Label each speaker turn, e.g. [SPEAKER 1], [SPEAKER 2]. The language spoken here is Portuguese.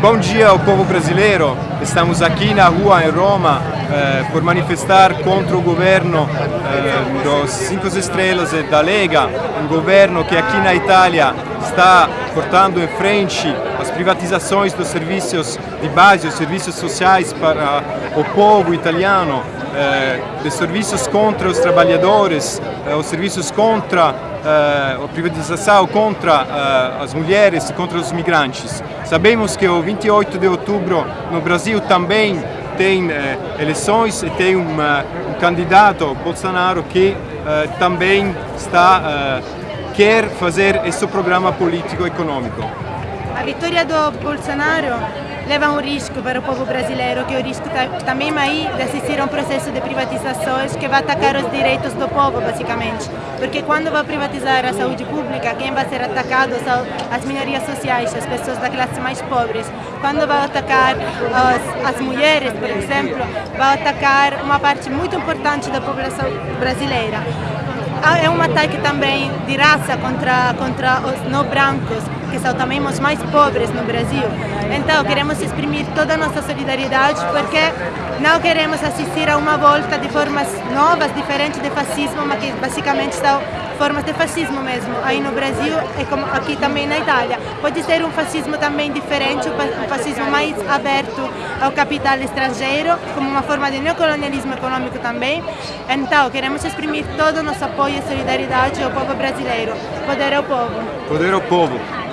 [SPEAKER 1] Bom dia ao povo brasileiro. Estamos aqui na rua em Roma eh, por manifestar contra o governo eh, dos Cinco Estrelas e da Lega, um governo que aqui na Itália está portando em frente as privatizações dos serviços de base, os serviços sociais para o povo italiano, de serviços contra os trabalhadores, eh, os serviços contra eh, a privatização, contra eh, as mulheres contra os migrantes. Sabemos que o 28 de outubro no Brasil também tem eh, eleições e tem um, candidato, Bolsonaro, que eh, também está, eh, quer fazer esse programa político-econômico.
[SPEAKER 2] A vitória do Bolsonaro leva um risco para o povo brasileiro, que é o risco também aí de assistir a um processo de privatizações que vai atacar os direitos do povo, basicamente. Porque quando vai privatizar a saúde pública, quem vai ser atacado são as minorias sociais, as pessoas da classe mais pobres. Quando vai atacar as, as mulheres, por exemplo, vai atacar uma parte muito importante da população brasileira é um ataque também de raça contra, contra os não brancos, que os mais pobres no Brasil. Então, queremos exprimir toda a nossa solidariedade porque não queremos assistir a uma volta de formas novas, diferentes de fascismo, mas que basicamente são formas de fascismo mesmo, aí no Brasil e como aqui também na Itália. Pode ser um fascismo também diferente, um fascismo mais aberto ao capital estrangeiro, como uma forma de neocolonialismo econômico também. Então, queremos exprimir todo o nosso apoio e solidariedade ao povo brasileiro. Poder ao povo.
[SPEAKER 1] Poder ao povo.